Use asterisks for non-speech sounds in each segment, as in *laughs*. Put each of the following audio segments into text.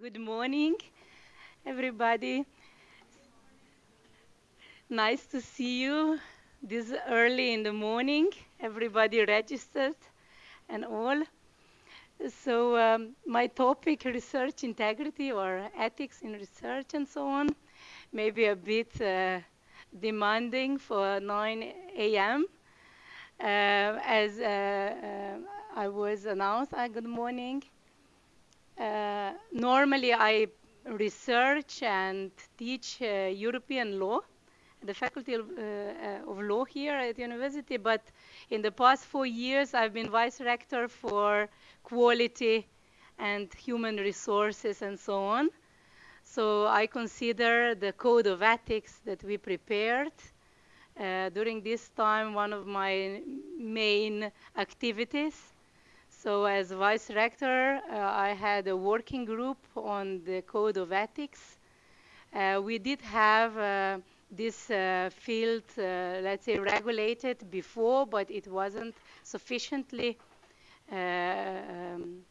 Good morning, everybody. Nice to see you this early in the morning. Everybody registered and all. So, um, my topic research integrity or ethics in research and so on, maybe a bit uh, demanding for 9 a.m. Uh, as uh, uh, I was announced, uh, good morning. Uh, normally, I research and teach uh, European law, the faculty of, uh, uh, of law here at the university. But in the past four years, I've been vice rector for quality and human resources and so on. So I consider the code of ethics that we prepared uh, during this time one of my main activities. So as vice rector, uh, I had a working group on the code of ethics. Uh, we did have uh, this uh, field, uh, let's say, regulated before, but it wasn't sufficiently um,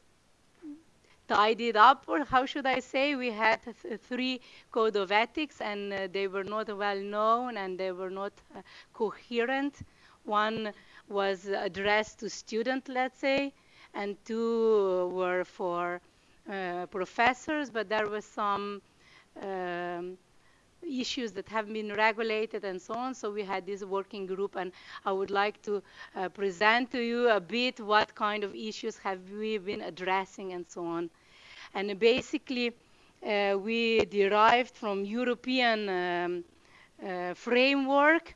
tidied up, or how should I say? We had th- three code of ethics, and uh, they were not well known and they were not uh, coherent. One was addressed to students, let's say, and two were for uh, professors, but there were some um, issues that have been regulated and so on. So we had this working group, and I would like to uh, present to you a bit what kind of issues have we been addressing and so on. And basically, uh, we derived from European um, uh, framework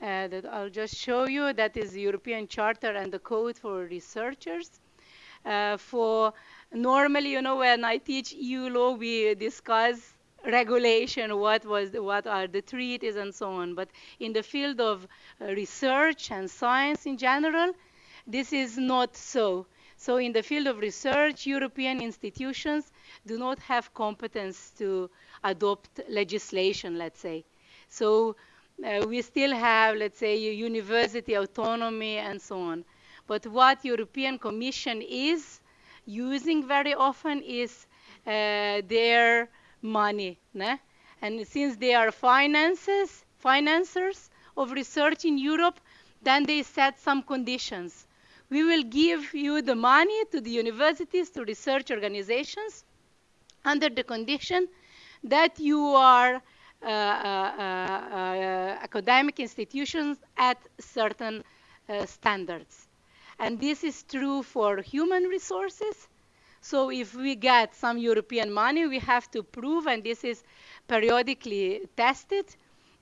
uh, that I'll just show you. That is the European Charter and the Code for Researchers. Uh, for normally, you know, when I teach EU law, we discuss regulation, what was, the, what are the treaties, and so on. But in the field of uh, research and science in general, this is not so. So in the field of research, European institutions do not have competence to adopt legislation, let's say. So uh, we still have, let's say, university autonomy and so on. But what European Commission is using very often is uh, their money. Ne? And since they are finances, financiers of research in Europe, then they set some conditions. We will give you the money to the universities, to research organizations, under the condition that you are uh, uh, uh, uh academic institutions at certain uh, standards. And this is true for human resources. So if we get some European money, we have to prove, and this is periodically tested,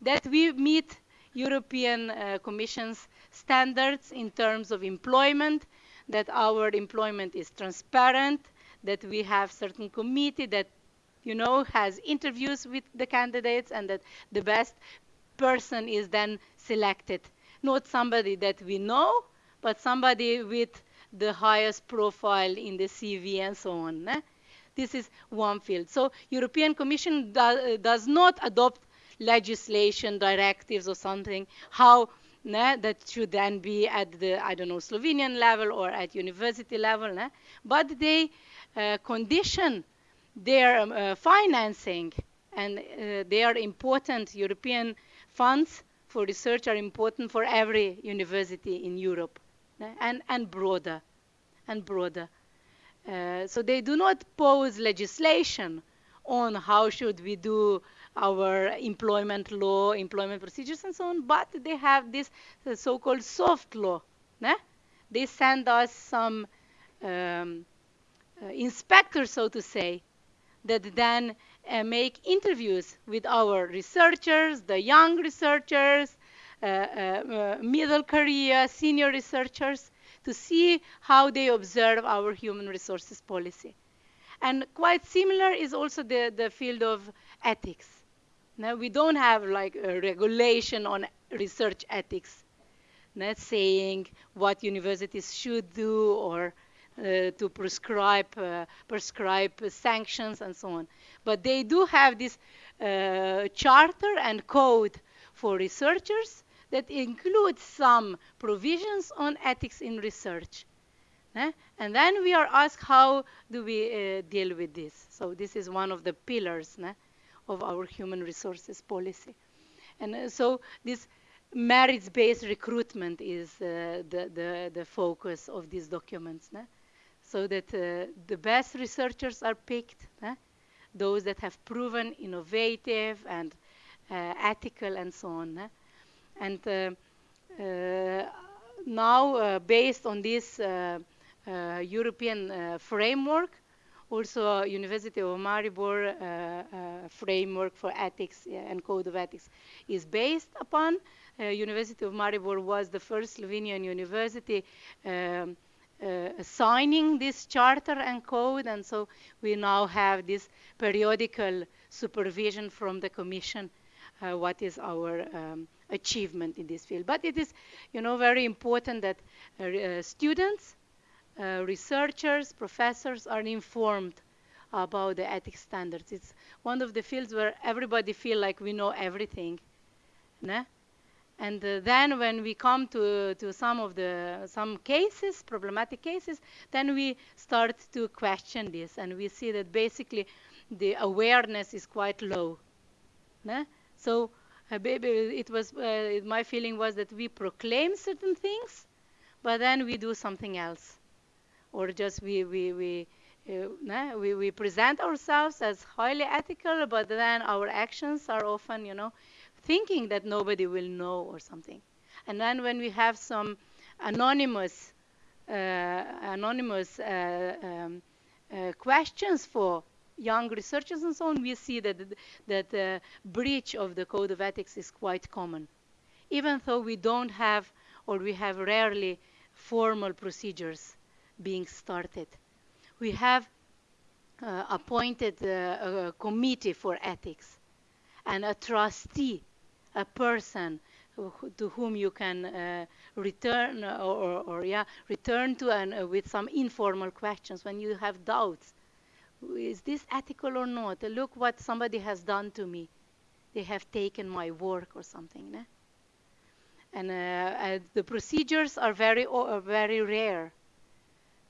that we meet European uh, Commission's standards in terms of employment, that our employment is transparent, that we have certain committee that you know has interviews with the candidates and that the best person is then selected not somebody that we know but somebody with the highest profile in the CV and so on. Eh? This is one field. So European Commission do, does not adopt legislation, directives or something, how né, that should then be at the, I don't know, Slovenian level or at university level. Né? But they uh, condition their um, uh, financing and uh, they are important European funds for research are important for every university in Europe and, and broader, and broader. Uh, so they do not pose legislation on how should we do our employment law, employment procedures, and so on, but they have this uh, so-called soft law. Né? They send us some um, uh, inspectors, so to say, that then uh, make interviews with our researchers, the young researchers, middle career, senior researchers, to see how they observe our human resources policy. And quite similar is also the, the field of ethics. Now, we don't have like a regulation on research ethics, not saying what universities should do or uh, to prescribe uh, prescribe sanctions and so on. But they do have this uh, charter and code for researchers that includes some provisions on ethics in research. Eh? And then we are asked how do we uh, deal with this. So this is one of the pillars of our human resources policy. And uh, so this merits-based recruitment is uh, the, the, the focus of these documents. So that uh, the best researchers are picked, those that have proven innovative and uh, ethical and so on. And uh, uh, now, based on this European framework, also University of Maribor uh, uh, framework for ethics and code of ethics is based upon. Uh, university of Maribor was the first Slovenian university um, uh, signing this charter and code, and so we now have this periodical supervision from the Commission, uh, what is our um, achievement in this field. But it is, you know, very important that uh, students uh, researchers, professors are informed about the ethics standards. It's one of the fields where everybody feel like we know everything. Né? And uh, then when we come to, to some of the some cases, problematic cases, then we start to question this, and we see that basically the awareness is quite low. Né? So uh, it was uh, my feeling was that we proclaim certain things, but then we do something else or just we we we uh, we, we present ourselves as highly ethical, but then our actions are often, you know, thinking that nobody will know or something. And then when we have some anonymous, uh, anonymous uh, um, uh, questions for young researchers and so on, we see that that the breach of the code of ethics is quite common, even though we don't have or we have rarely formal procedures being started. We have uh, appointed a, a committee for ethics and a trustee, a person to whom you can uh, return or, or, or, yeah return to and uh, with some informal questions when you have doubts. Is this ethical or not? Look what somebody has done to me. They have taken my work or something. Ne? And uh, uh, the procedures are very, very rare.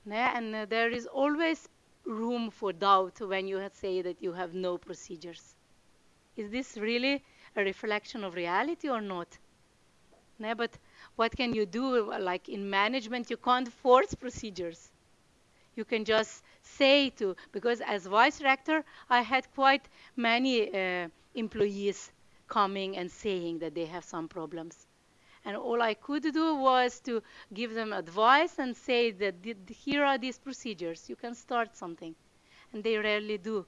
And uh, there is always room for doubt when you say that you have no procedures. Is this really a reflection of reality or not? But what can you do? Like in management, you can't force procedures. You can just say to, because as vice rector, I had quite many uh, employees coming and saying that they have some problems. And all I could do was to give them advice and say that here are these procedures. You can start something. And they rarely do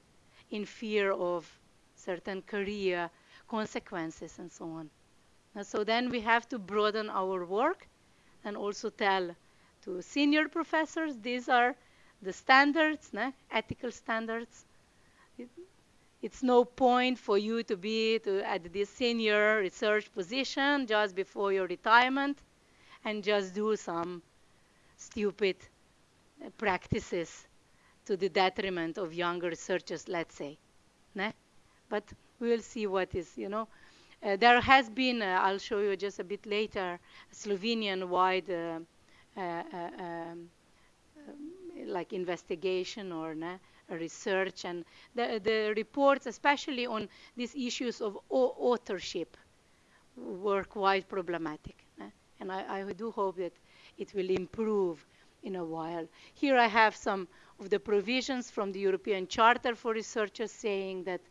in fear of certain career consequences and so on. And so then we have to broaden our work and also tell to senior professors these are the standards, né? ethical standards it's no point for you to be to, at this senior research position just before your retirement and just do some stupid practices to the detriment of younger researchers, let's say. Ne? But we'll see what is, you know. Uh, there has been, uh, I'll show you just a bit later, Slovenian-wide uh, uh, uh um, like investigation or research and the, the reports, especially on these issues of authorship, were quite problematic. And I, I, do hope that it will improve in a while. Here I have some of the provisions from the European Charter for Researchers saying that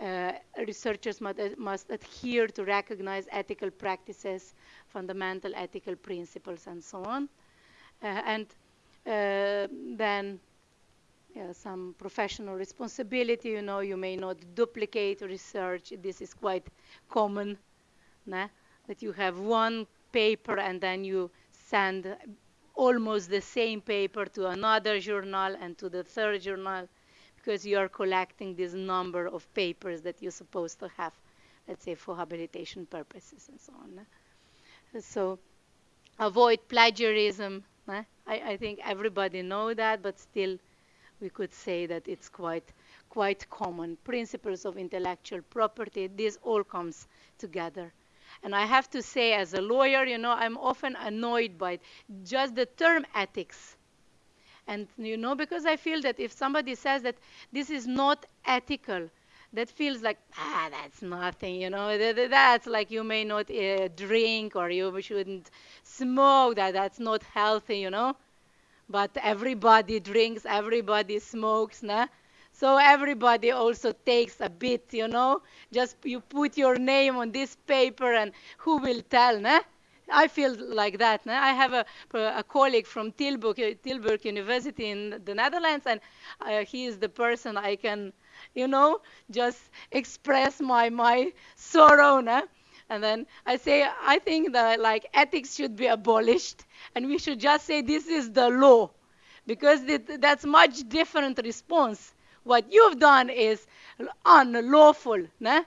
uh, researchers must, uh, must, adhere to recognize ethical practices, fundamental ethical principles, and so on. Uh, and Uh, then yeah, some professional responsibility. You know, you may not duplicate research. This is quite common, nah? that you have one paper and then you send almost the same paper to another journal and to the third journal because you are collecting this number of papers that you're supposed to have, let's say, for habilitation purposes and so on. So avoid plagiarism. I, I think everybody know that, but still we could say that it's quite quite common. Principles of intellectual property, this all comes together. And I have to say, as a lawyer, you know, I'm often annoyed by just the term ethics And, you know, because I feel that if somebody says that this is not ethical, that feels like, ah, that's nothing, you know, that's like you may not uh, drink or you shouldn't smoke, that that's not healthy, you know. But everybody drinks, everybody smokes, nah? So everybody also takes a bit, you know. Just you put your name on this paper and who will tell, nah? I feel like that. Nah? I have a, a colleague from Tilburg, Tilburg University in the Netherlands, and uh, he is the person I can, you know, just express my, my sorrow. Nah? And then I say, I think that like ethics should be abolished, and we should just say this is the law, because that's much different response. What you've done is unlawful, nah?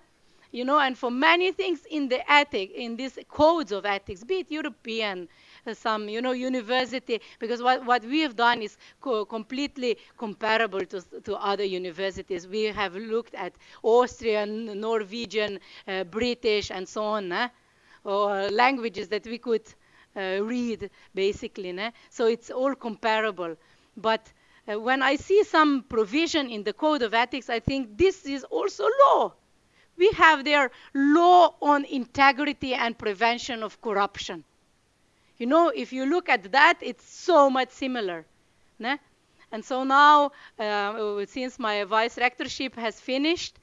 you know, and for many things in the ethic, in these codes of ethics, be it European, some, you know, university, because what, what we have done is co completely comparable to, to other universities. We have looked at Austrian, Norwegian, uh, British, and so on, eh? or languages that we could uh, read, basically. Eh? So it's all comparable. But uh, when I see some provision in the Code of Ethics, I think this is also law we have their law on integrity and prevention of corruption. You know, if you look at that, it's so much similar. Né? And so now, uh, since my vice rectorship has finished,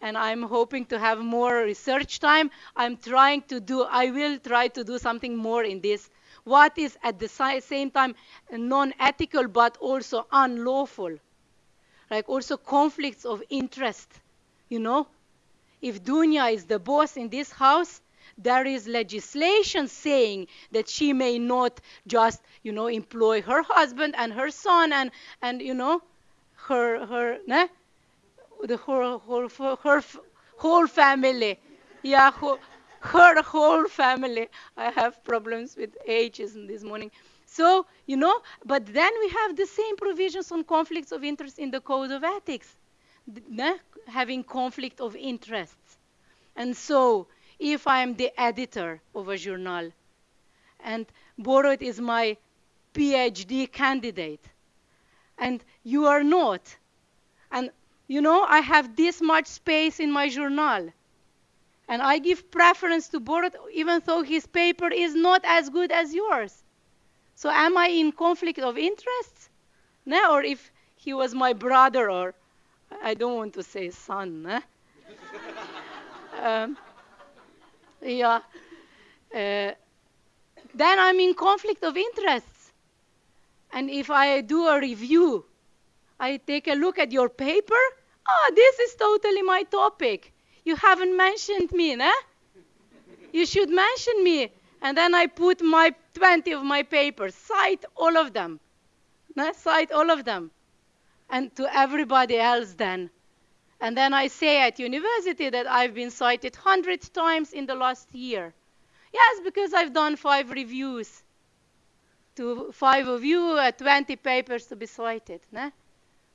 and I'm hoping to have more research time, I'm trying to do, I will try to do something more in this. What is at the same time non-ethical but also unlawful? Like also conflicts of interest, you know? if Dunya is the boss in this house, there is legislation saying that she may not just, you know, employ her husband and her son and, and you know, her, her, ne? the her, her, her, whole family. Yeah, her, her whole family. I have problems with ages this morning. So, you know, but then we have the same provisions on conflicts of interest in the Code of Ethics having conflict of interests. And so, if I'm the editor of a journal, and Borut is my PhD candidate, and you are not, and you know, I have this much space in my journal, and I give preference to Borut even though his paper is not as good as yours. So am I in conflict of interests? No, or if he was my brother or I don't want to say son. Eh? *laughs* um, yeah. Uh, then I'm in conflict of interests. And if I do a review, I take a look at your paper. Oh, this is totally my topic. You haven't mentioned me, né? You should mention me. And then I put my 20 of my papers, cite all of them. Né? Cite all of them and to everybody else then. And then I say at university that I've been cited 100 times in the last year. Yes, because I've done five reviews. To five of you, uh, 20 papers to be cited. Ne?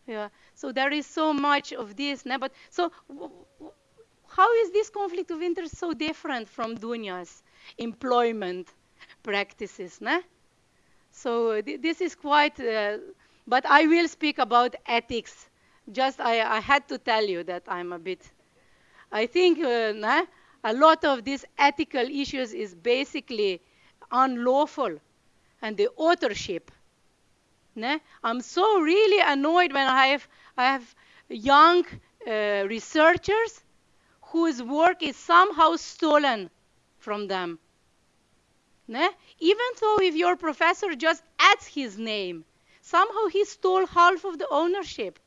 Yeah. So there is so much of this. Ne? But so how is this conflict of interest so different from Dunya's employment practices? Ne? So th this is quite uh, but I will speak about ethics. Just I, I had to tell you that I'm a bit. I think uh, a lot of these ethical issues is basically unlawful, and the authorship. I'm so really annoyed when I have I have young uh, researchers whose work is somehow stolen from them. Even though if your professor just adds his name, somehow he stole half of the ownership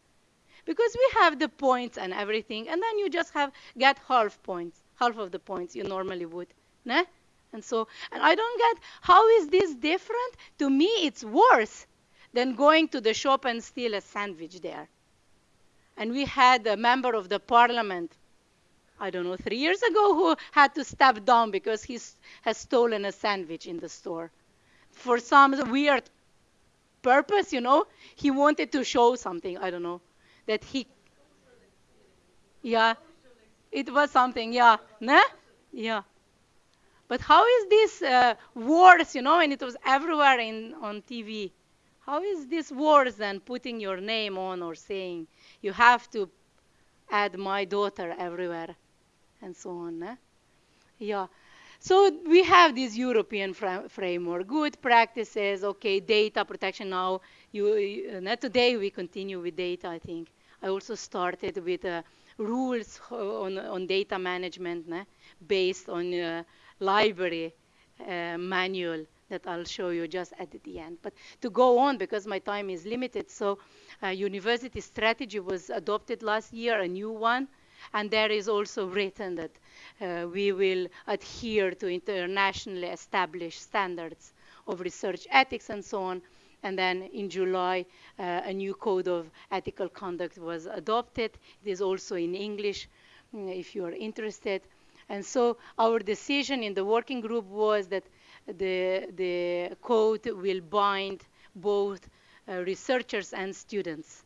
because we have the points and everything and then you just have get half points half of the points you normally would né? and so and i don't get how is this different to me it's worse than going to the shop and steal a sandwich there and we had a member of the parliament i don't know three years ago who had to step down because he has stolen a sandwich in the store for some weird purpose, you know. He wanted to show something, I don't know, that he, yeah, it was something, yeah, nah? yeah. But how is this uh, worse, you know, and it was everywhere in, on TV? how is this worse than putting your name on or saying you have to add my daughter everywhere and so on. Yeah. So we have this European fr- framework, good practices, okay, data protection now. You, you, uh, today we continue with data, I think. I also started with uh, rules on, on data management né, based on uh, library uh, manual that I'll show you just at the end. But to go on, because my time is limited, so uh, university strategy was adopted last year, a new one, and there is also written that uh, we will adhere to internationally established standards of research ethics and so on. And then in July, uh, a new code of ethical conduct was adopted. It is also in English, mm, if you are interested. And so our decision in the working group was that the, the code will bind both uh, researchers and students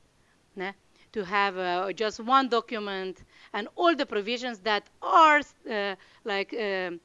né? to have uh, just one document and all the provisions that are uh, like um,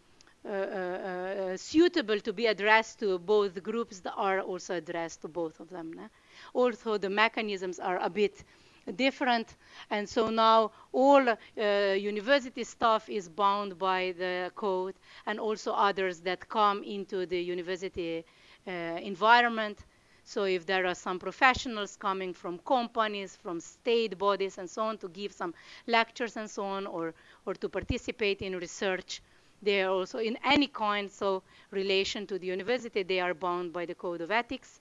suitable to be addressed to both groups that are also addressed to both of them. Né? Also, the mechanisms are a bit different. And so now all uh, university staff is bound by the code and also others that come into the university uh, environment. So if there are some professionals coming from companies, from state bodies and so on to give some lectures and so on or, or to participate in research, they are also in any kind so relation to the university, they are bound by the code of ethics,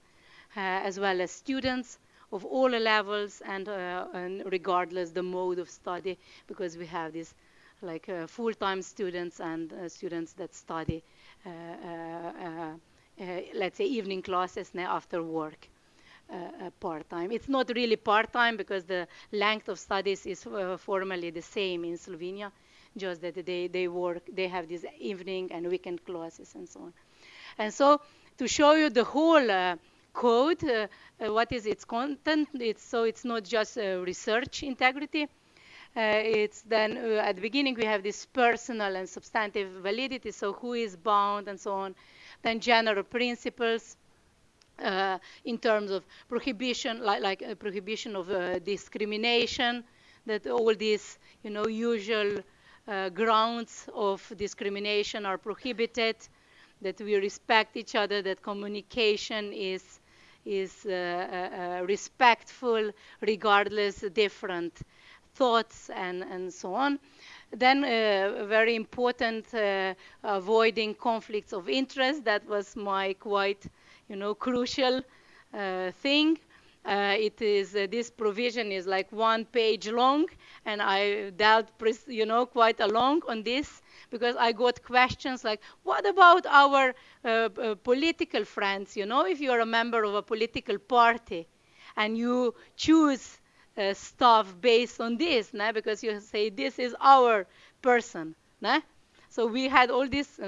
uh, as well as students of all levels and, uh, and regardless the mode of study, because we have these like uh, full-time students and uh, students that study, uh, uh, let's say, evening classes ne after work. Uh, part-time. It's not really part-time because the length of studies is uh, formally the same in Slovenia, just that they, they work, they have these evening and weekend classes and so on. And so to show you the whole uh, code, uh, uh, what is its content. It's, so it's not just research integrity. it's then at the beginning we have this personal and substantive validity, so who is bound and so on. Then general principles, uh, in terms of prohibition, like, like uh, prohibition of uh, discrimination, that all these, you know, usual grounds of discrimination are prohibited, that we respect each other, that communication is is uh, uh, respectful regardless different thoughts and, and so on. Then uh, very important avoiding conflicts of interest. That was my quite you know crucial thing. Uh, it is uh, this provision is like one page long, and I dealt, you know, quite a long on this because I got questions like, what about our uh, uh, political friends? You know, if you're a member of a political party and you choose uh, stuff based on this, nah, because you say this is our person. Nah? So we had all this,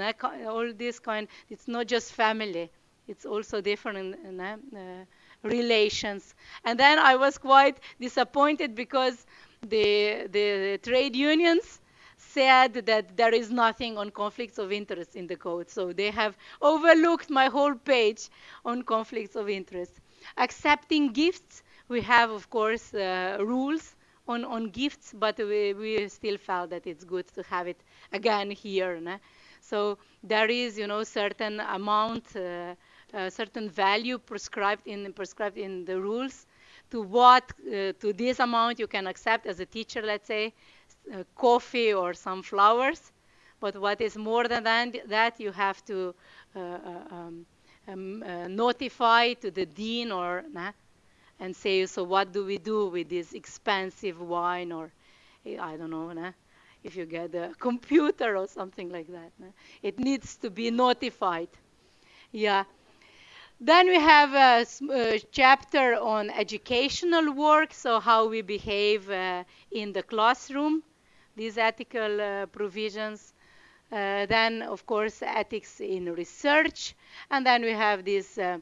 all this kind. It's not just family; it's also different nah, uh, relations. And then I was quite disappointed because the the trade unions said that there is nothing on conflicts of interest in the code. So they have overlooked my whole page on conflicts of interest. Accepting gifts, we have, of course, uh, rules on, on gifts, but we, we still felt that it's good to have it again here. Né? So there is, you know, certain amount, uh, uh, certain value prescribed in prescribed in the rules to what uh, to this amount you can accept as a teacher, let's say, uh, coffee or some flowers. But what is more than that, you have to uh, uh, um, um, notify to the dean or nah, and say, so what do we do with this expensive wine or I don't know, nah, if you get a *laughs* computer or something like that. Nah. It needs to be notified. Yeah. Then we have a, a, chapter on educational work, so how we behave uh, in the classroom these ethical uh, provisions. Uh, then, of course, ethics in research. And then we have these uh,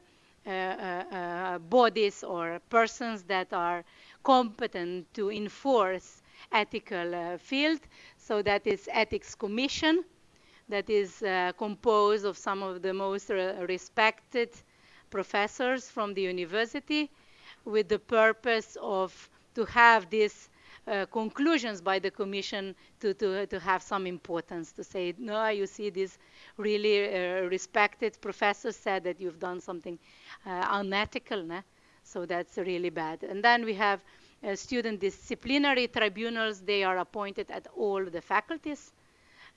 bodies or persons that are competent to enforce ethical field. So that is Ethics Commission that is uh, composed of some of the most re respected professors from the university with the purpose of to have these uh, conclusions by the commission to, to, to have some importance to say no you see this really uh, respected professor said that you've done something uh, unethical né? so that's really bad. And then we have uh, student disciplinary tribunals. They are appointed at all the faculties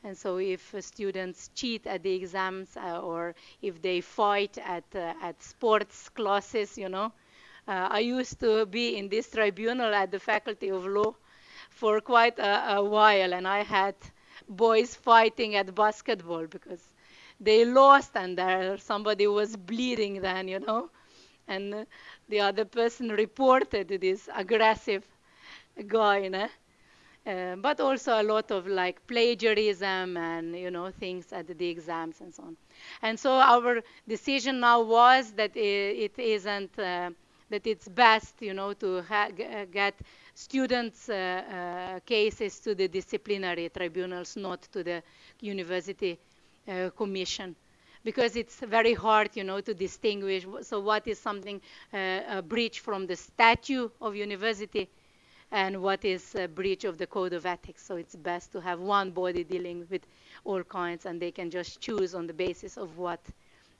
and so if students cheat at the exams uh, or if they fight at, uh, at sports classes, you know, uh, I used to be in this tribunal at the Faculty of Law for quite a, a while, and I had boys fighting at basketball because they lost and there somebody was bleeding then, you know, and the other person reported this aggressive guy, you know? Uh, but also a lot of like plagiarism and you know things at the exams and so on. And so our decision now was that it, it isn't uh, that it's best you know to get students' uh, uh, cases to the disciplinary tribunals, not to the university uh, commission because it's very hard, you know, to distinguish. So what is something uh, a breach from the statute of university and what is a breach of the code of ethics. So it's best to have one body dealing with all kinds and they can just choose on the basis of what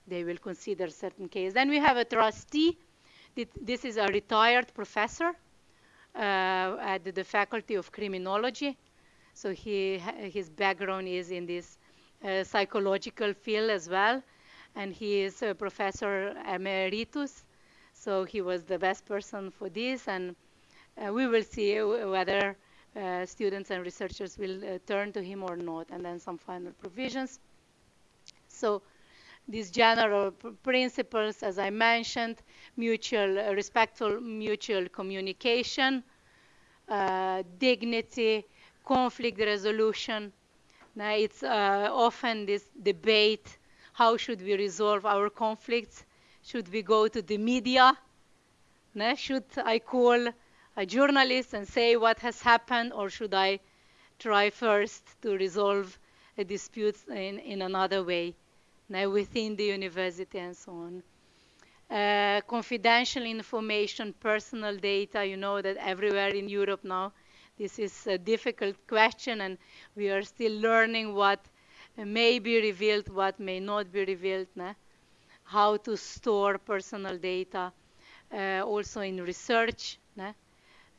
they will consider certain case. Then we have a trustee. This is a retired professor uh, at the Faculty of Criminology. So he, his background is in this uh, psychological field as well. And he is a professor emeritus. So he was the best person for this. And we will see whether uh, students and researchers will uh, turn to him or not, and then some final provisions. So these general principles, as I mentioned, mutual, uh, respectful mutual communication, uh, dignity, conflict resolution. Now, it's uh, often this debate, how should we resolve our conflicts? Should we go to the media? Now, should I call a journalist and say what has happened, or should I try first to resolve a dispute in, in another way, now within the university and so on? Uh, confidential information, personal data, you know that everywhere in Europe now, this is a difficult question, and we are still learning what may be revealed, what may not be revealed, how to store personal data, uh, also in research.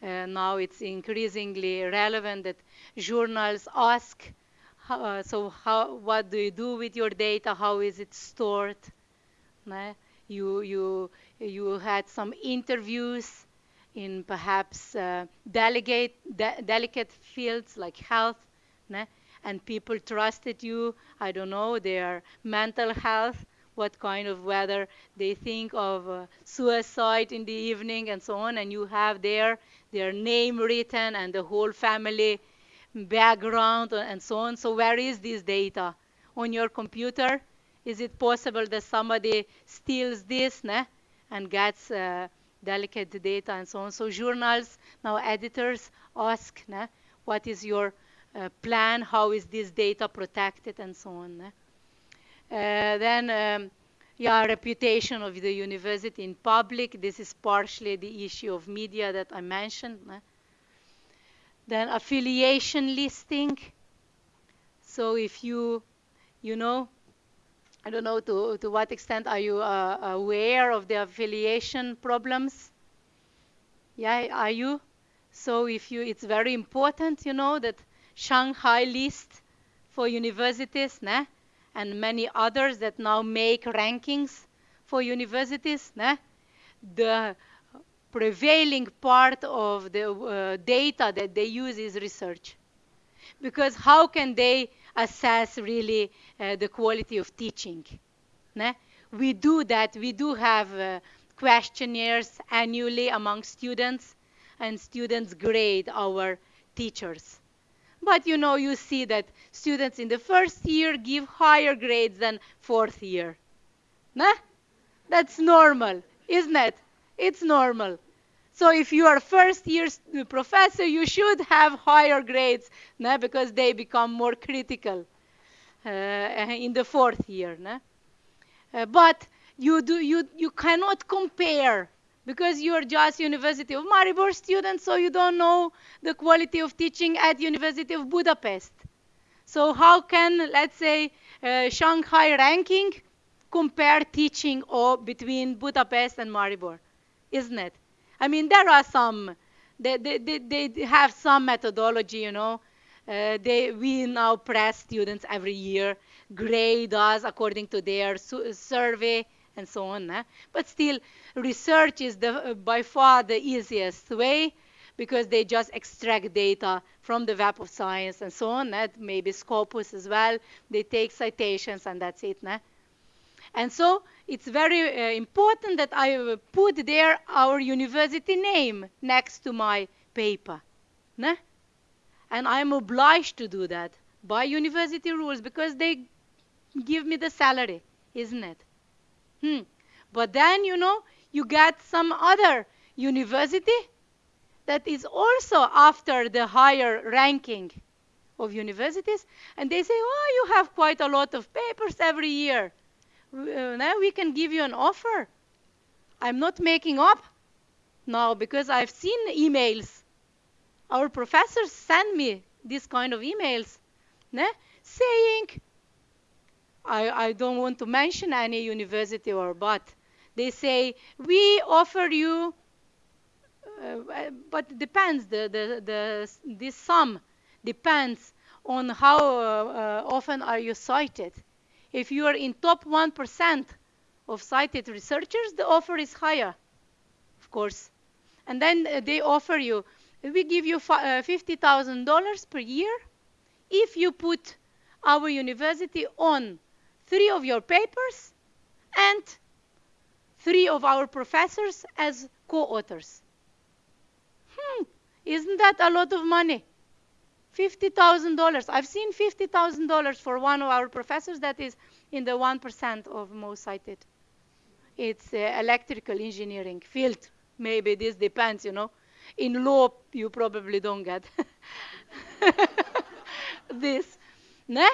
Uh, now it's increasingly relevant that journals ask, uh, so how, what do you do with your data? How is it stored? You, you, you had some interviews in perhaps uh, delicate, de delicate fields like health, and people trusted you, I don't know, their mental health, what kind of whether they think of uh, suicide in the evening and so on, and you have there their name written and the whole family background and so on. So where is this data? On your computer? Is it possible that somebody steals this né? and gets uh, delicate data and so on? So journals, now editors ask, né? what is your uh, plan? How is this data protected and so on? Uh, then um, yeah, reputation of the university in public. This is partially the issue of media that I mentioned. Then affiliation listing. So if you, you know, I don't know to, to what extent are you uh, aware of the affiliation problems? Yeah, are you? So if you, it's very important, you know, that Shanghai list for universities, nah? And many others that now make rankings for universities, né? the prevailing part of the uh, data that they use is research. Because how can they assess really uh, the quality of teaching? Né? We do that. We do have uh, questionnaires annually among students, and students grade our teachers. But you know, you see that students in the first year give higher grades than fourth year. Nah? That's normal, isn't it? It's normal. So if you are first year professor, you should have higher grades nah? because they become more critical uh, in the fourth year. Nah? Uh, but you do you you cannot compare because you are just University of Maribor student, so you don't know the quality of teaching at University of Budapest. So how can, let's say, uh, Shanghai ranking compare teaching or between Budapest and Maribor? Isn't it? I mean, there are some, they, they, they, they have some methodology, you know. Uh, they, we now press students every year, grade us according to their survey and so on. Eh? But still, research is the, uh, by far the easiest way because they just extract data from the Web of Science and so on. That maybe Scopus as well. They take citations and that's it. Né? And so it's very uh, important that I put there our university name next to my paper. And I'm obliged to do that by university rules because they give me the salary, isn't it? Hmm. But then, you know, you get some other university that is also after the higher ranking of universities, and they say, oh, you have quite a lot of papers every year. Now we can give you an offer. I'm not making up now because I've seen emails. Our professors send me this kind of emails né, saying, I, I don't want to mention any university or but, they say, we offer you uh, but depends. The, the, the, this sum depends on how uh, often are you cited. If you are in top 1% of cited researchers, the offer is higher, of course. And then uh, they offer you, we give you $50,000 per year if you put our university on three of your papers and three of our professors as co-authors. Hmm, isn't that a lot of money? $50,000. I've seen $50,000 for one of our professors that is in the 1% of most cited. It's uh, electrical engineering field. Maybe this depends, you know. In law, you probably don't get *laughs* this. Ne?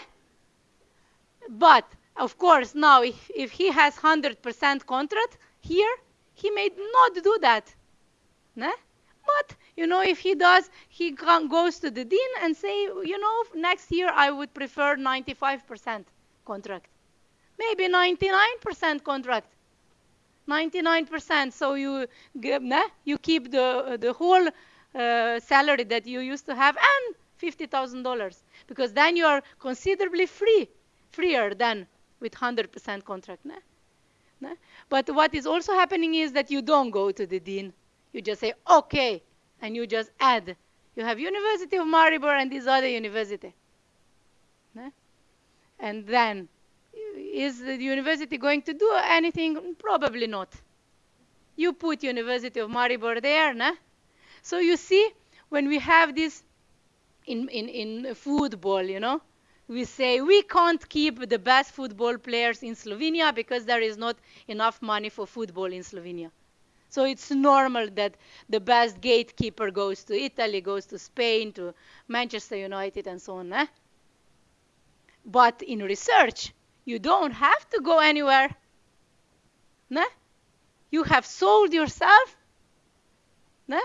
But, of course, now, if, if he has 100% contract here, he may not do that. Ne? But, you know, if he does, he goes to the dean and say, you know, next year I would prefer 95% contract. Maybe 99% contract. 99%. So you, you keep the, the whole uh, salary that you used to have and $50,000 because then you are considerably free, freer than with 100% contract. But what is also happening is that you don't go to the dean you just say, okay, and you just add. You have University of Maribor and this other university. And then, is the university going to do anything? Probably not. You put University of Maribor there? So you see, when we have this in, in, in football, you know, we say we can't keep the best football players in Slovenia because there is not enough money for football in Slovenia. So it's normal that the best gatekeeper goes to Italy, goes to Spain, to Manchester United, and so on. Eh? But in research, you don't have to go anywhere. Ne? You have sold yourself, ne?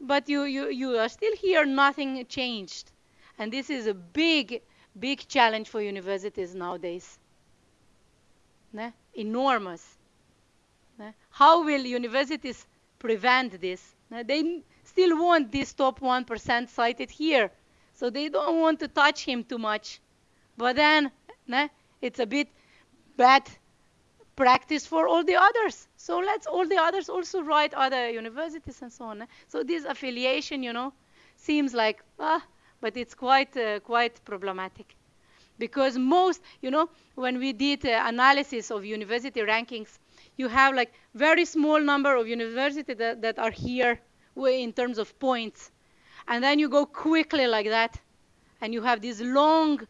but you, you, you are still here, nothing changed. And this is a big, big challenge for universities nowadays. Ne? Enormous. How will universities prevent this? They still want this top 1% cited here. So they don't want to touch him too much. But then it's a bit bad practice for all the others. So let's all the others also write other universities and so on. So this affiliation, you know, seems like, ah, but it's quite, uh, quite problematic. Because most, you know, when we did uh, analysis of university rankings, you have like very small number of universities that, that are here in terms of points. And then you go quickly like that, and you have this long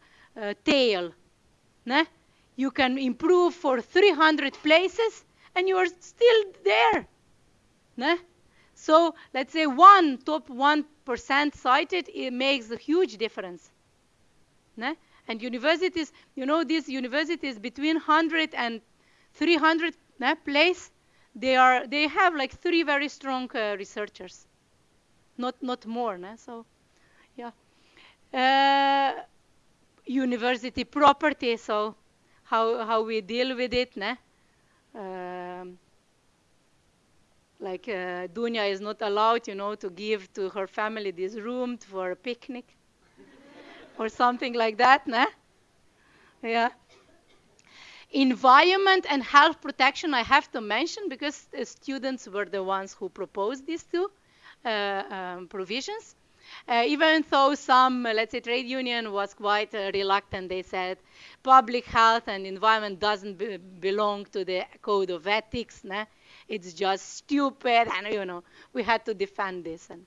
uh, tail. Né? You can improve for 300 places, and you are still there. Né? So let's say one top 1% cited, it makes a huge difference. And universities, you know, these universities between 100 and 300 né, place, they are they have like three very strong uh, researchers, not not more. Né? So, yeah. Uh, university property. So, how how we deal with it? Né? Um, like uh, Dunya is not allowed, you know, to give to her family this room for a picnic *laughs* or something like that, nah? Yeah. Environment and health protection I have to mention because the students were the ones who proposed these two uh, um, provisions. Uh, even though some, uh, let's say, trade union was quite uh, reluctant, they said public health and environment doesn't be belong to the code of ethics. Nah? It's just stupid, and you know, we had to defend this. And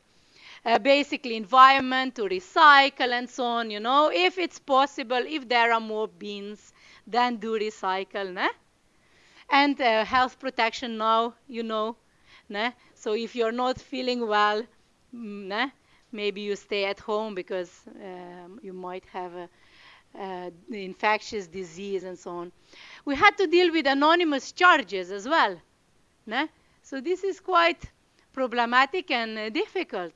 uh, basically, environment to recycle and so on. You know, if it's possible, if there are more bins, then do recycle. Né? And uh, health protection now, you know. Né? So if you're not feeling well, mm, né? maybe you stay at home because um, you might have a, uh, infectious disease and so on. We had to deal with anonymous charges as well. Né? So this is quite problematic and uh, difficult.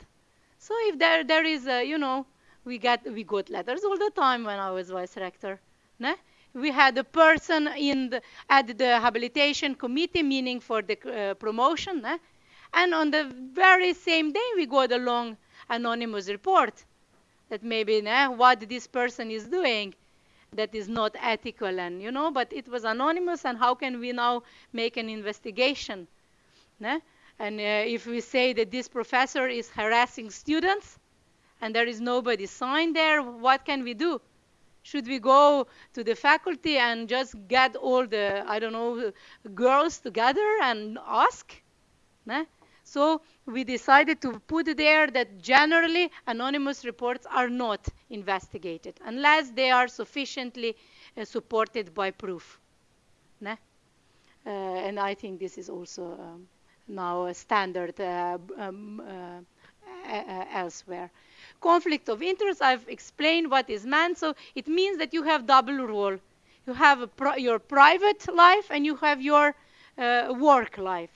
So if there there is a, you know, we got we got letters all the time when I was vice rector. Né? We had a person in the, at the habilitation committee meaning for the uh, promotion, né? and on the very same day we got a long anonymous report that maybe né, what this person is doing that is not ethical and you know but it was anonymous and how can we now make an investigation né? and uh, if we say that this professor is harassing students and there is nobody signed there what can we do should we go to the faculty and just get all the i don't know girls together and ask né? So we decided to put there that generally anonymous reports are not investigated unless they are sufficiently uh, supported by proof. Uh, and I think this is also um, now a standard uh, um, uh, elsewhere. Conflict of interest, I've explained what is meant. So it means that you have double role. You have your private life and you have your uh, work life.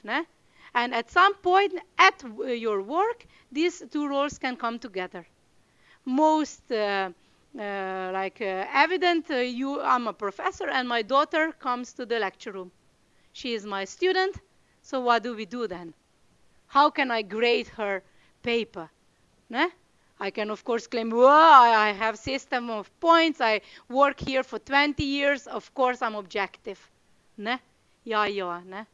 And at some point at your work, these two roles can come together. Most uh, uh, like uh, evident, uh, you, I'm a professor and my daughter comes to the lecture room. She is my student, so what do we do then? How can I grade her paper? Né? I can, of course, claim, I have system of points. I work here for 20 years. Of course, I'm objective. Ne? Ja, ja, ne?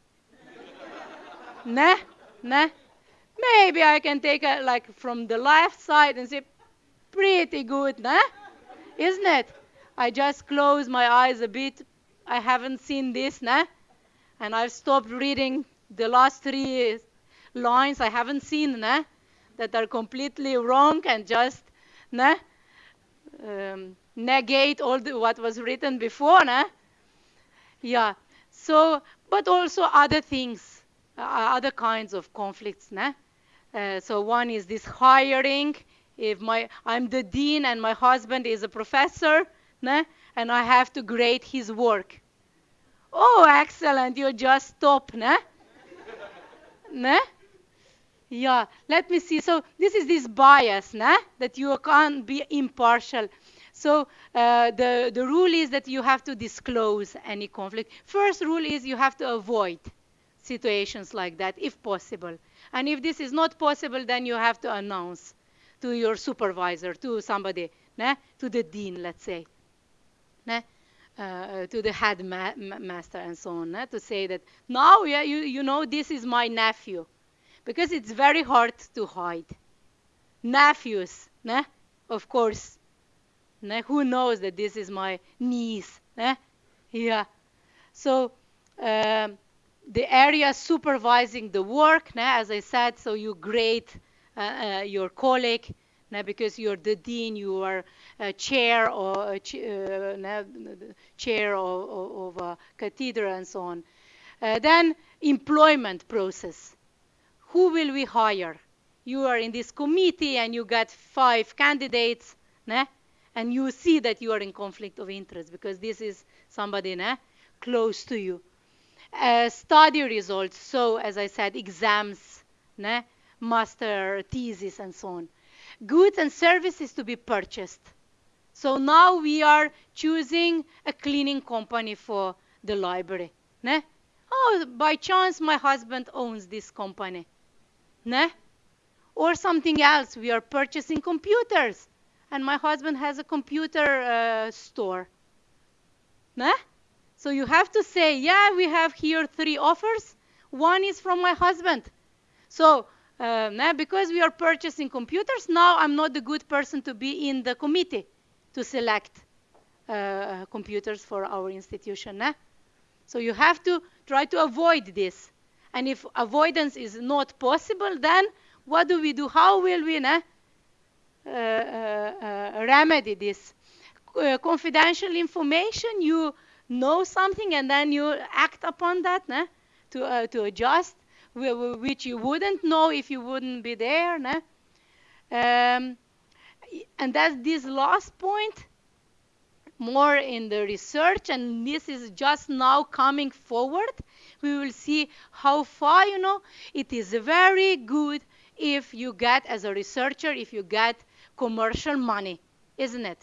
Nah, nah. Maybe I can take it like from the left side and say, pretty good, nah? Isn't it? I just close my eyes a bit. I haven't seen this, nah? And I've stopped reading the last three lines I haven't seen, nah? That are completely wrong and just, nah? Um, negate all the, what was written before, nah? Yeah. So, but also other things other kinds of conflicts. Né? Uh, so one is this hiring. If my I'm the dean and my husband is a professor, né? and I have to grade his work. Oh, excellent! You're just stop, né? né? Yeah. Let me see. So this is this bias, né? That you can't be impartial. So uh, the the rule is that you have to disclose any conflict. First rule is you have to avoid situations like that if possible. And if this is not possible, then you have to announce to your supervisor, to somebody, né? to the dean, let's say, né? Uh, to the headmaster and so on, né? to say that now, yeah, you, you know, this is my nephew. Because it's very hard to hide. Nephews, né? of course. Né? Who knows that this is my niece? Né? Yeah. So, um, the area supervising the work, as I said, so you grade uh, uh, your colleague, because you're the dean, you are a chair or a ch uh, chair of, of, a cathedral and so on. Uh, then employment process. Who will we hire? You are in this committee and you got five candidates, and you see that you are in conflict of interest because this is somebody close to you. Uh, study results. So, as I said, exams, né? master thesis, and so on. Goods and services to be purchased. So now we are choosing a cleaning company for the library. Ne? Oh, by chance, my husband owns this company. Ne? Or something else, we are purchasing computers, and my husband has a computer uh, store. Ne? So you have to say, yeah, we have here three offers. One is from my husband. So uh, because we are purchasing computers, now I'm not the good person to be in the committee to select uh, computers for our institution. Eh? So you have to try to avoid this. And if avoidance is not possible, then what do we do? How will we uh, uh, uh, remedy this? Uh, confidential information, you know something and then you act upon that to, uh, to adjust, which you wouldn't know if you wouldn't be there. Um, and that's this last point more in the research and this is just now coming forward we will see how far you know it is very good if you get as a researcher if you get commercial money isn't it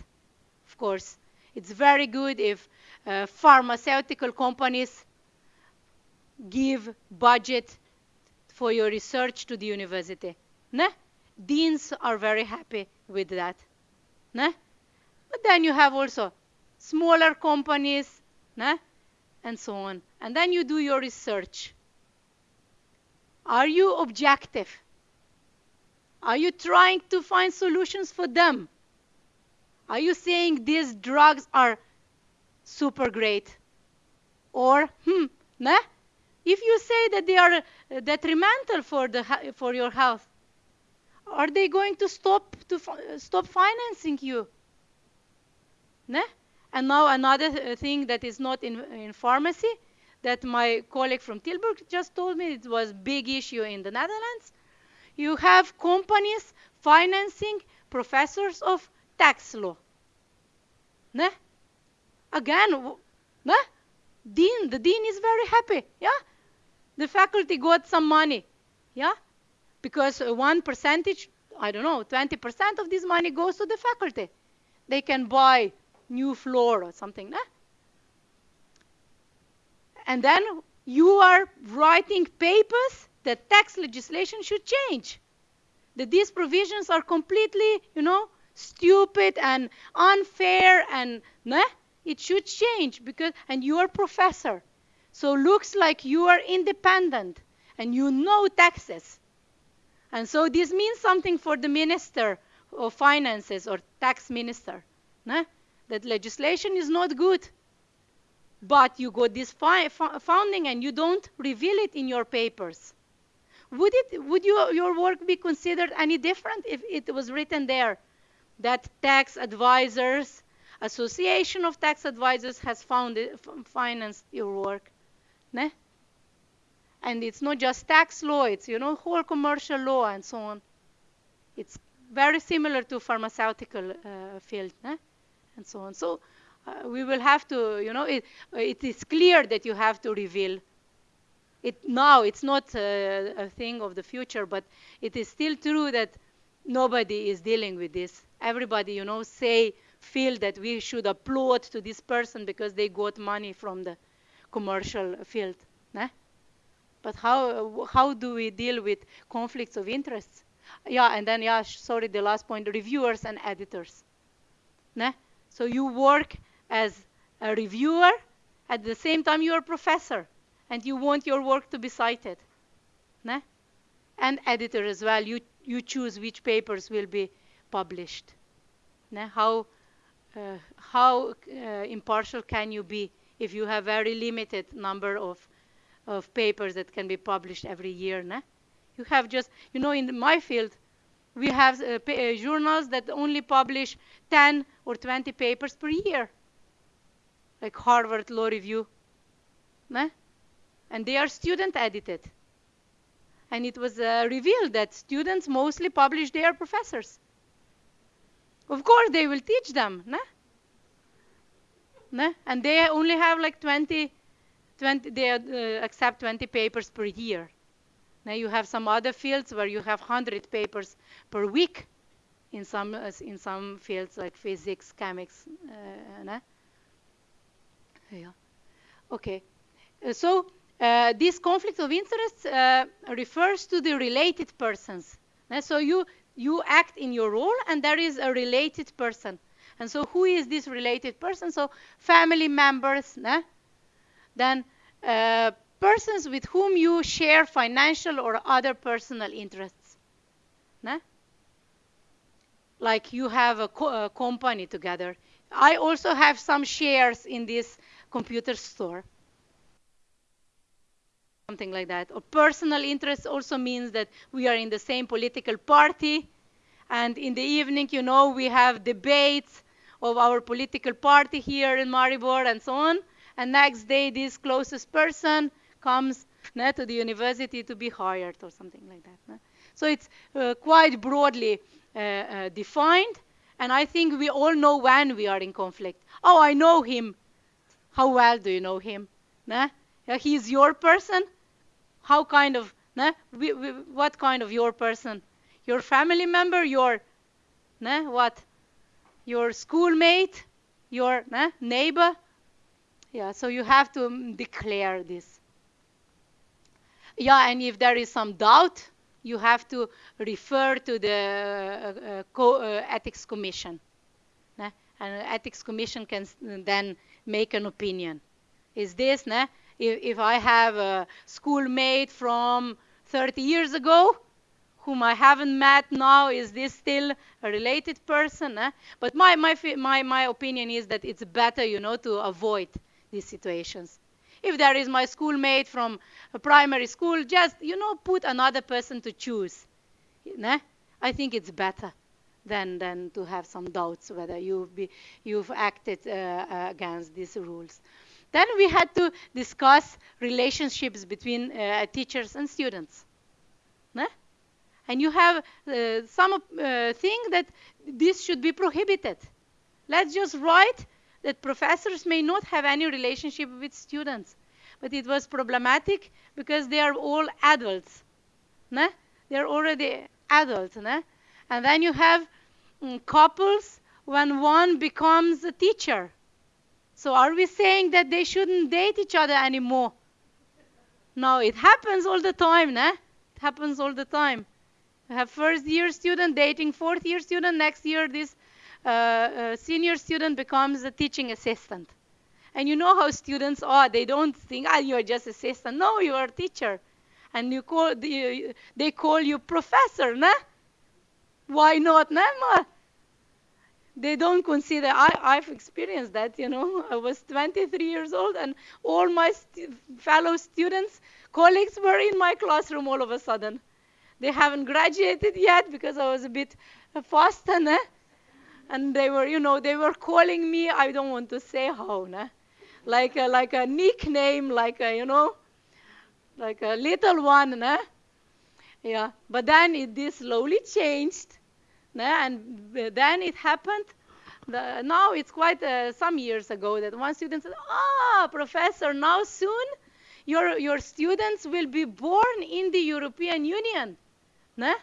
of course it's very good if uh, pharmaceutical companies give budget for your research to the university ne? deans are very happy with that ne? but then you have also smaller companies, né? and so on. And then you do your research. Are you objective? Are you trying to find solutions for them? Are you saying these drugs are super great? Or, hmm, if you say that they are uh, detrimental for, the, for your health, are they going to stop, to stop financing you? Né? And now another thing that is not in, in pharmacy that my colleague from Tilburg just told me it was big issue in the Netherlands. You have companies financing professors of tax law. Ne? Again, ne? Dean, the dean is very happy. Yeah? The faculty got some money. Yeah? Because one percentage, I don't know, 20% of this money goes to the faculty. They can buy new floor or something. And then you are writing papers that tax legislation should change. That these provisions are completely, you know, stupid and unfair and nah? It should change because and you are professor. So looks like you are independent and you know taxes. And so this means something for the minister of finances or tax minister. That legislation is not good. But you got this founding and you don't reveal it in your papers. Would, it, would you, your work be considered any different if it was written there that tax advisors, Association of Tax Advisors has founded, financed your work? Ne? And it's not just tax law, it's, you know, whole commercial law and so on. It's very similar to pharmaceutical uh, field. Ne? and so on. So uh, we will have to, you know, it, it is clear that you have to reveal it now. It's not a, a thing of the future, but it is still true that nobody is dealing with this. Everybody, you know, say, feel that we should applaud to this person because they got money from the commercial field. Né? But how, how do we deal with conflicts of interests? Yeah, and then, yeah, sorry, the last point, reviewers and editors. Né? So you work as a reviewer, at the same time you're a professor, and you want your work to be cited. Ne? And editor as well. You, you choose which papers will be published. Ne? How, how uh, impartial can you be if you have very limited number of, of papers that can be published every year? You have just, you know, in my field, we have uh, uh, journals that only publish 10 or 20 papers per year, like Harvard Law Review. And they are student edited. And it was uh, revealed that students mostly publish their professors. Of course, they will teach them. Ne? Ne? And they only have like 20 20, they uh, accept 20 papers per year. Now you have some other fields where you have 100 papers per week in some uh, in some fields like physics, chemics. Uh, yeah. Okay. Uh, so uh, this conflict of interest refers to the related persons. so you you act in your role, and there is a related person. And so who is this related person? So family members, then uh, persons with whom you share financial or other personal interests. Like you have a, co a company together. I also have some shares in this computer store. Something like that. Or personal interest also means that we are in the same political party. And in the evening, you know, we have debates of our political party here in Maribor and so on. And next day, this closest person comes to the university to be hired or something like that. So it's uh, quite broadly uh, uh, defined. And I think we all know when we are in conflict. Oh, I know him. How well do you know him? Yeah, he's your person. How kind of, we, what kind of your person? Your family member? Your, né? what? Your schoolmate? Your né? neighbor? Yeah, so you have to declare this. Yeah, and if there is some doubt, you have to refer to the uh, uh, co uh, ethics commission. Né? And ethics commission can then make an opinion. Is this, né? If, if I have a schoolmate from 30 years ago, whom I haven't met now, is this still a related person? Eh? But my, my, my, my opinion is that it's better, you know, to avoid these situations. If there is my schoolmate from a primary school, just, you know, put another person to choose. Né? I think it's better than, than to have some doubts whether you've, be, you've acted uh, uh, against these rules. Then we had to discuss relationships between uh, teachers and students. And you have uh, some uh, think that this should be prohibited. Let's just write that professors may not have any relationship with students. But it was problematic because they are all adults. Né? They are already adults. And then you have mm, couples when one becomes a teacher. So are we saying that they shouldn't date each other anymore? No, it happens all the time. Né? It happens all the time. You have first year student dating fourth year student. Next year, this uh, uh, senior student becomes a teaching assistant. And you know how students are. They don't think, ah, you're just assistant. No, you are a teacher. And you call, the, they call you professor, nah? Why not, nah? They don't consider, I, I've experienced that, you know. *laughs* I was 23 years old and all my st fellow students, colleagues were in my classroom all of a sudden. They haven't graduated yet because I was a bit uh, fast, *laughs* nah? and they were, you know, they were calling me. I don't want to say how, nah? like a, like a nickname, like a, you know, like a little one, nah? yeah. But then it this slowly changed? And then it happened. The, now it's quite uh, some years ago that one student said, "Ah, professor, now soon your your students will be born in the European Union." Nah?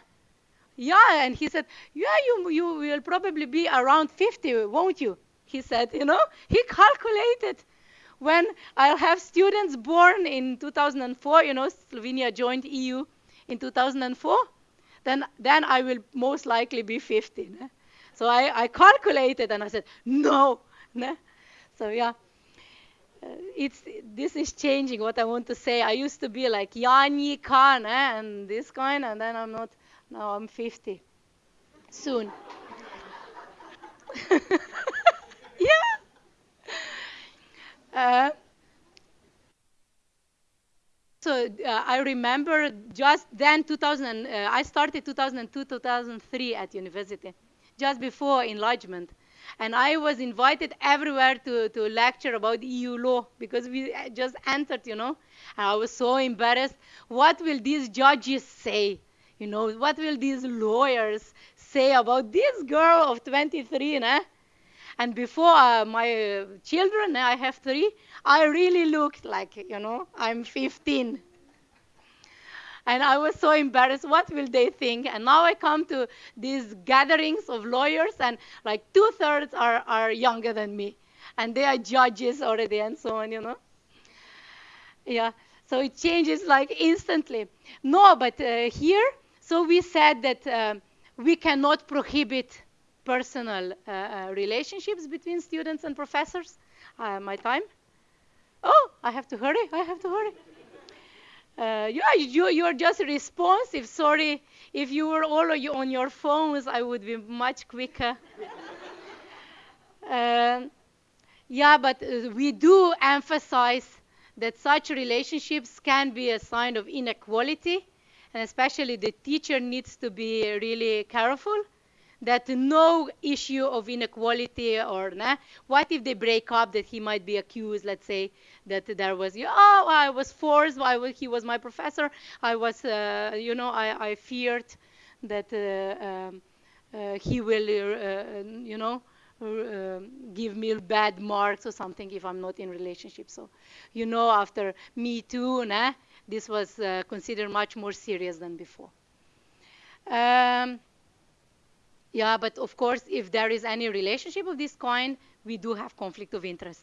Yeah, and he said, yeah, you, you will probably be around 50, won't you? He said, you know, he *laughs* calculated when I'll have students born in 2004, you know, Slovenia joined EU in 2004, then, then I will most likely be 50. Ne? So I, I calculated and I said, no. Ne? So yeah, uh, it's, this is changing what I want to say. I used to be like Yani Khan eh, and this kind, and then I'm not. Now I'm 50. Soon. *laughs* yeah. Uh, so uh, I remember just then 2000, uh, I started 2002, 2003 at university, just before enlargement. And I was invited everywhere to, to lecture about EU law because we just entered, you know. And I was so embarrassed. What will these judges say? You know, what will these lawyers say about this girl of 23, né? And before uh, my children, I have three, I really looked like, you know, I'm 15. And I was so embarrassed. What will they think? And now I come to these gatherings of lawyers, and like two thirds are, are younger than me. And they are judges already, and so on, you know. Yeah. So it changes like instantly. No, but uh, here, so we said that uh, we cannot prohibit personal uh, uh relationships between students and professors. Uh, my time? Oh, I have to hurry. I have to hurry. Uh, yeah, you, you're just responsive. Sorry, if you were all on your phones, I would be much quicker. Um, yeah, but we do emphasize that such relationships can be a sign of inequality, and especially the teacher needs to be really careful that no issue of inequality or nah, what if they break up that he might be accused let's say that there was oh i was forced I he was my professor i was uh, you know I, I feared that uh, um, uh, he will uh, you know um, give me bad marks or something if i'm not in relationship. So you know after me too nah, this was uh, considered much more serious than before. Um, yeah, but of course, if there is any relationship of this kind, we do have conflict of interest.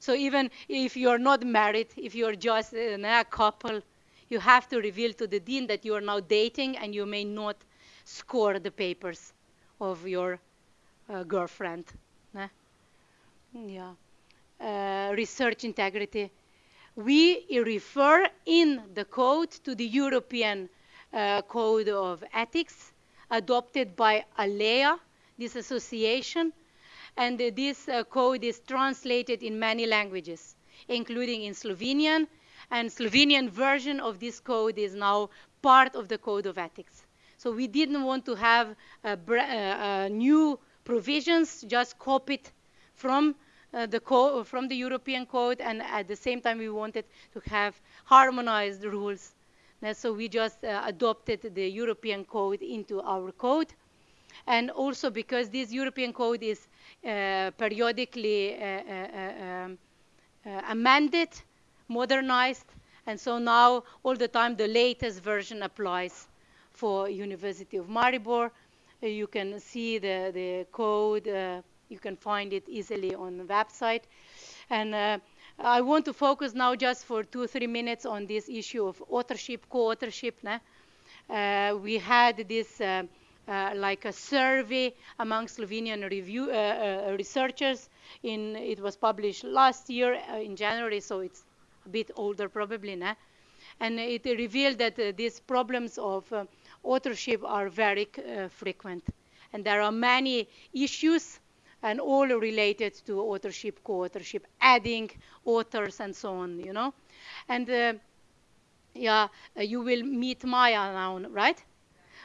So even if you're not married, if you're just a couple, you have to reveal to the dean that you are now dating and you may not score the papers of your uh, girlfriend. Yeah. Uh, research integrity. We refer in the code to the European uh, Code of Ethics adopted by ALLEA, this association, and this uh, code is translated in many languages, including in Slovenian, and Slovenian version of this code is now part of the Code of Ethics. So we didn't want to have uh, uh, new provisions just copied from uh, the from the European code, and at the same time we wanted to have harmonized rules so we just uh, adopted the European code into our code. And also because this European code is uh, periodically uh, um, amended, modernized, and so now all the time the latest version applies for University of Maribor. you can see the, the code, you can find it easily on the website. And I want to focus now just for two, or three minutes on this issue of authorship, co-authorship. Uh, we had this uh, uh, like a survey among Slovenian review, uh, uh, researchers. In, it was published last year uh, in January, so it's a bit older probably. Nah? And it revealed that these problems of authorship are very frequent. And there are many issues and all related to authorship, co-authorship, adding authors and so on, you know. And uh, yeah, uh, you will meet Maya now, right?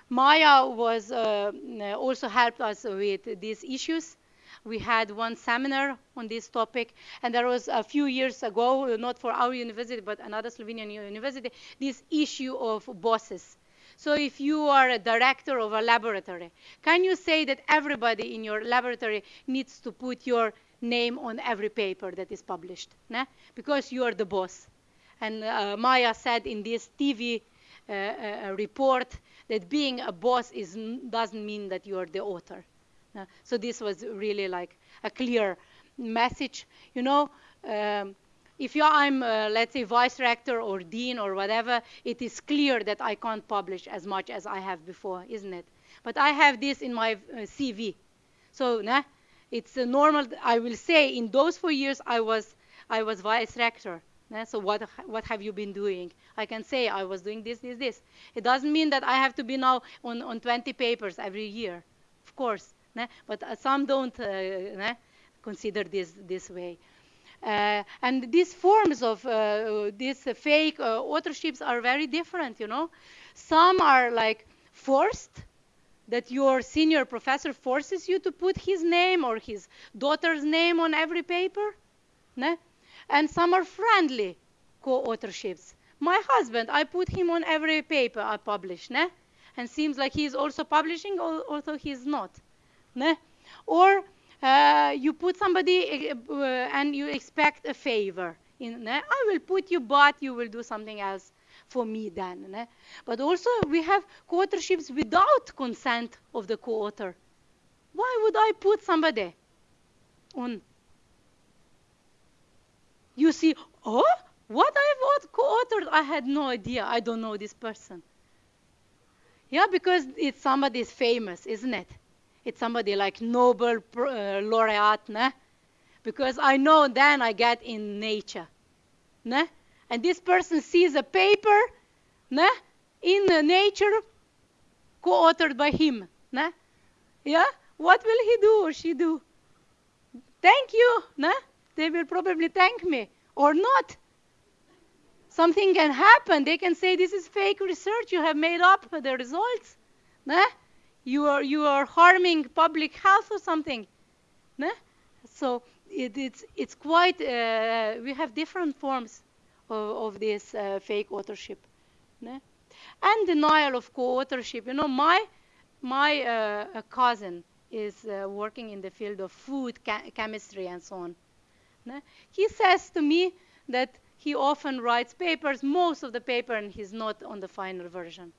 Maya was uh, also helped us with these issues. We had one seminar on this topic, and there was a few years ago, not for our university, but another Slovenian university, this issue of bosses so if you are a director of a laboratory, can you say that everybody in your laboratory needs to put your name on every paper that is published? Because you are the boss. And uh, Maya said in this TV uh, uh, report that being a boss is, doesn't mean that you are the author. So this was really like a clear message. You know, um, if I'm, uh, let's say, vice rector or dean or whatever, it is clear that I can't publish as much as I have before, isn't it? But I have this in my uh, CV. So nah, it's uh, normal. I will say in those four years I was, I was vice rector. Nah? So what, what have you been doing? I can say I was doing this, this, this. It doesn't mean that I have to be now on, on 20 papers every year, of course. Nah? But uh, some don't uh, consider this this way. Uh, and these forms of uh, these fake uh, authorships are very different, you know. Some are like forced, that your senior professor forces you to put his name or his daughter's name on every paper. Ne? And some are friendly co-authorships. My husband, I put him on every paper I publish, ne? and seems like he's also publishing, although he's not. Ne? Or uh, you put somebody uh, and you expect a favor. In, I will put you, but you will do something else for me then. But also we have co-authorships without consent of the co-author. Why would I put somebody on? You see, oh, what I've co-authored, I had no idea. I don't know this person. Yeah, because it's somebody famous, isn't it? It's somebody like Nobel uh, laureate, né? Because I know then I get in nature, né? And this person sees a paper, né? In nature, co-authored by him, né? Yeah, what will he do or she do? Thank you, né? They will probably thank me or not something can happen. They can say, this is fake research. You have made up the results. Nah? You, are, you are harming public health or something. Nah? So it, it's, it's quite, uh, we have different forms of, of this uh, fake authorship. Nah? And denial of co-authorship. You know, my, my uh, cousin is uh, working in the field of food chemistry and so on. Nah? He says to me that he often writes papers, most of the paper, and he's not on the final version.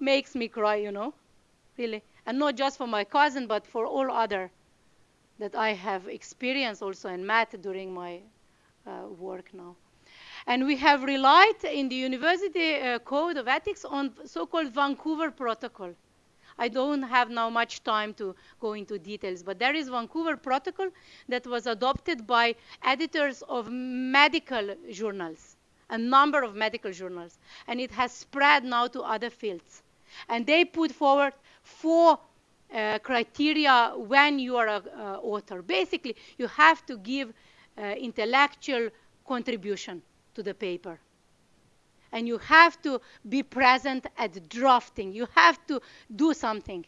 Makes me cry, you know, really. And not just for my cousin, but for all other that I have experienced also in math during my uh, work now. And we have relied in the University uh, Code of Ethics on so-called Vancouver Protocol. I don't have now much time to go into details, but there is Vancouver Protocol that was adopted by editors of medical journals, a number of medical journals, and it has spread now to other fields. And they put forward four uh, criteria when you are an uh, author. Basically, you have to give uh, intellectual contribution to the paper and you have to be present at drafting. You have to do something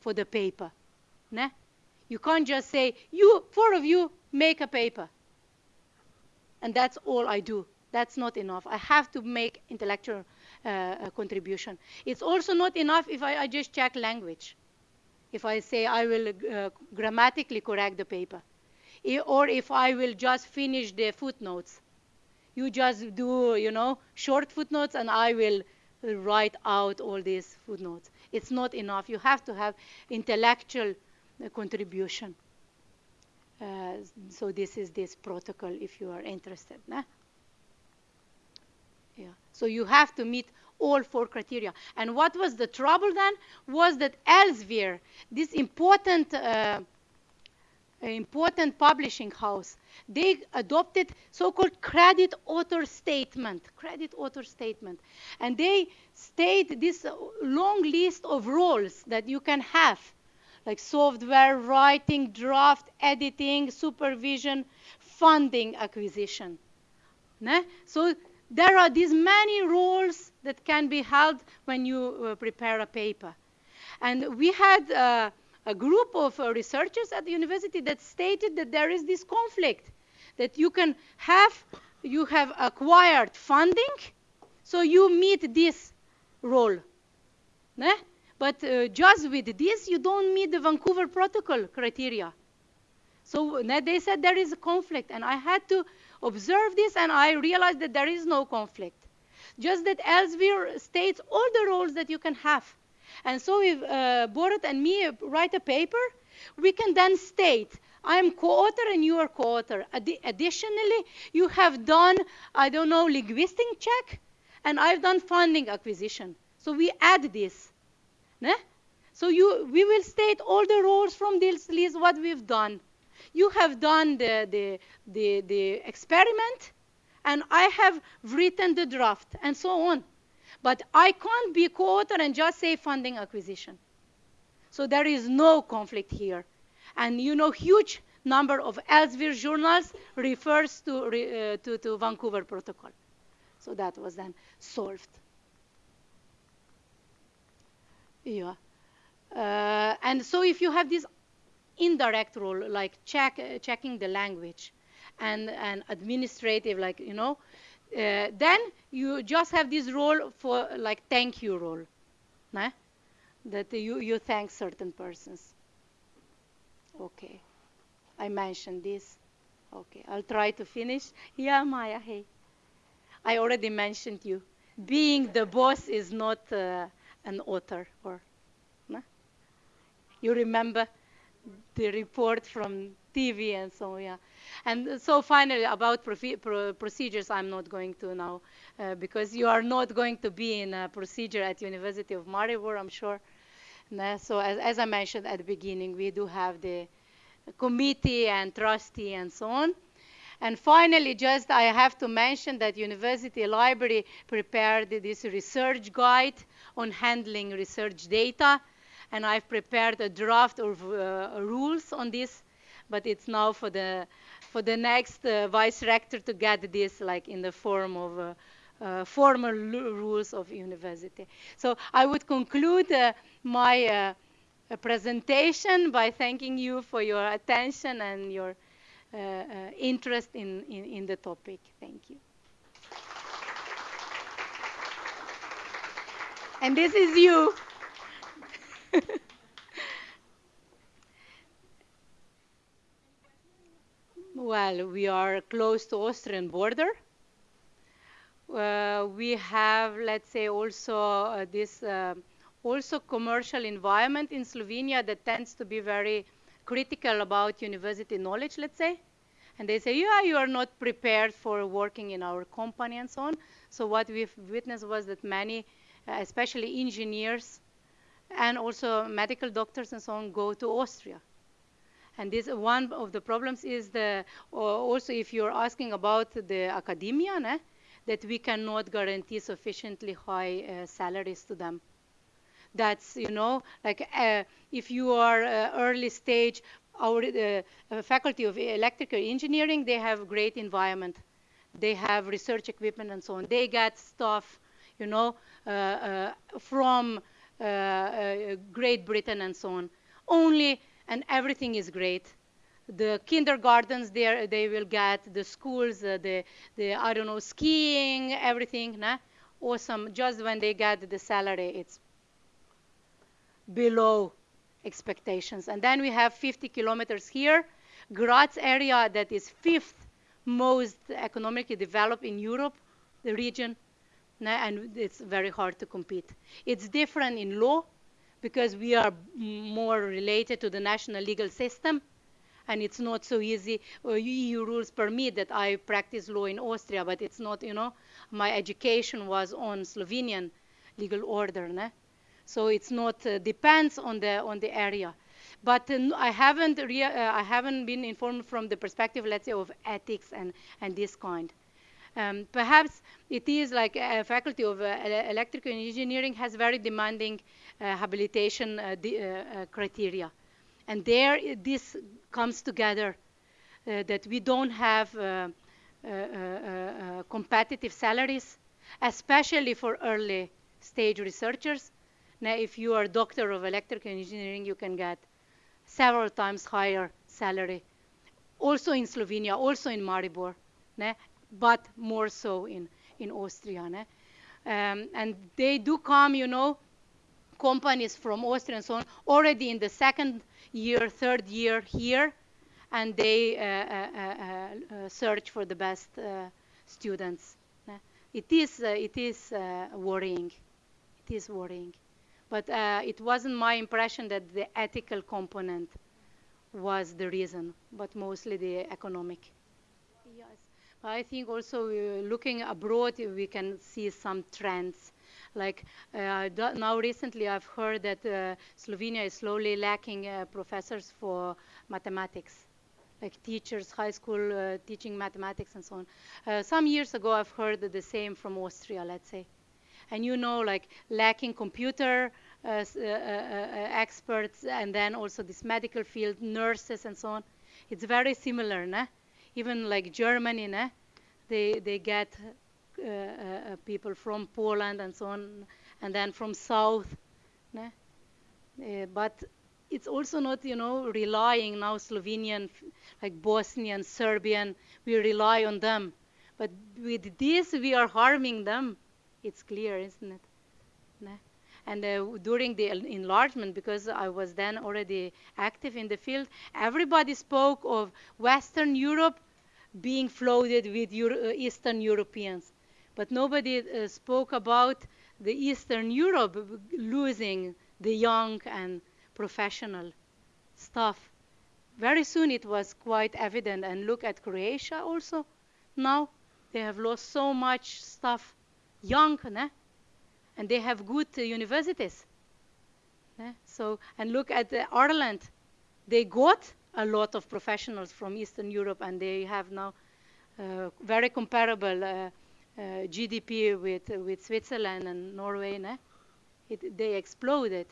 for the paper. Ne? You can't just say, you, four of you, make a paper. And that's all I do. That's not enough. I have to make intellectual contribution. It's also not enough if I, I, just check language. If I say I will uh, grammatically correct the paper. or if I will just finish the footnotes you just do, you know, short footnotes and I will write out all these footnotes. It's not enough. You have to have intellectual uh, contribution. Uh, so this is this protocol if you are interested. Nah? So you have to meet all four criteria. And what was the trouble then was that Elsevier, this important uh, important publishing house, they adopted so-called credit author statement, credit author statement. And they state this long list of roles that you can have, like software, writing, draft, editing, supervision, funding, acquisition. So there are these many roles that can be held when you uh, prepare a paper. And we had uh, a group of uh, researchers at the university that stated that there is this conflict, that you can have, you have acquired funding, so you meet this role. Ne? But uh, just with this, you don't meet the Vancouver Protocol criteria. So they said there is a conflict, and I had to observe this, and I realized that there is no conflict. Just that Elsevier states all the roles that you can have. And so if uh, Borut and me write a paper, we can then state, I am co-author and you are co-author. Ad additionally, you have done, I don't know, linguistic check, and I've done funding acquisition. So we add this. Ne? So you, we will state all the roles from this list, what we've done. You have done the, the, the, the experiment, and I have written the draft, and so on. But I can't be co-author and just say funding acquisition. So there is no conflict here. And you know, huge number of Elsevier journals refers to, uh, to, to Vancouver Protocol. So that was then solved. Yeah. Uh, and so if you have this indirect role, like check, uh, checking the language, and, and administrative, like, you know, uh, then you just have this role for like thank you role, nah? that you, you thank certain persons. Okay. I mentioned this. Okay. I'll try to finish. Yeah, Maya, hey. I already mentioned you. Being the boss is not uh, an author or no? you remember the report from TV and so yeah. And so finally about pro procedures, I'm not going to now uh, because you are not going to be in a procedure at University of Maribor, I'm sure. So as, as I mentioned at the beginning, we do have the committee and trustee and so on. And finally, just I have to mention that University Library prepared this research guide on handling research data. And I've prepared a draft of uh, rules on this, but it's now for the for the next uh, vice rector to get this like in the form of uh, uh formal rules of university. So I would conclude uh, my uh, presentation by thanking you for your attention and your uh, interest in, in, in the topic. Thank you. And this is you. *laughs* well, we are close to Austrian border. Uh, we have, let's say, also uh, this uh, also commercial environment in Slovenia that tends to be very critical about university knowledge, let's say. And they say, yeah, you are not prepared for working in our company and so on. So what we've witnessed was that many, uh, especially engineers and also medical doctors and so on, go to Austria. And this one of the problems is the also if you're asking about the academia, né, that we cannot guarantee sufficiently high uh, salaries to them. That's you know like uh, if you are uh, early stage our uh, faculty of electrical engineering they have great environment. They have research equipment and so on. They get stuff you know uh, uh, from uh, Uh, uh, great Britain and so on. Only and everything is great. The kindergartens there they will get the schools uh, the the I don't know skiing everything nah? awesome. Just when they get the salary it's below expectations. And then we have 50 kilometers here, Graz area that is fifth most economically developed in Europe, the region, and it's very hard to compete. It's different in law because we are more related to the national legal system and it's not so easy. Uh, EU rules permit that I practice law in Austria, but it's not, you know, my education was on Slovenian legal order. Ne? So it's not uh, depends on the on the area. But uh, I haven't uh, I haven't been informed from the perspective, let's say, of ethics and and this kind. Um, perhaps it is like a faculty of uh, electrical engineering has very demanding uh, habilitation uh, criteria. And there this comes together that we don't have competitive salaries, especially for early stage researchers, now, if you are a doctor of electrical engineering, you can get several times higher salary. Also in Slovenia, also in Maribor? But more so in, in Austria. Um, and they do come, you know, companies from Austria and so on, already in the second year, third year here, and they uh, uh, uh, uh search for the best uh, students. It is, uh, it is worrying. It is worrying. But uh, it wasn't my impression that the ethical component was the reason, but mostly the economic. I think also uh, looking abroad, we can see some trends. Like uh, now recently I've heard that uh, Slovenia is slowly lacking uh, professors for mathematics like teachers, high school uh, teaching mathematics and so on. Uh, some years ago, I've heard the same from Austria, let's say and you know like lacking computer experts and then also this medical field nurses and so on it's very similar nah? Even like germany nah? they they get uh, uh, people from poland and so on and then from south nah? Eh, but it's also not, you know, relying now Slovenian, like Bosnian, Serbian, we rely on them. But with this, we are harming them. It's clear, isn't it? And uh, during the enlargement, because I was then already active in the field, everybody spoke of Western Europe being flooded with Euro uh, Eastern Europeans. But nobody uh, spoke about the Eastern Europe losing the young and professional staff. Very soon it was quite evident. And look at Croatia also. Now they have lost so much stuff young, né? And they have good uh, universities. Né? So, and look at uh, Ireland. They got a lot of professionals from Eastern Europe, and they have now uh, very comparable uh, uh GDP with, with Switzerland and Norway. It, they exploded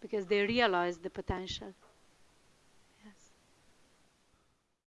because they realized the potential.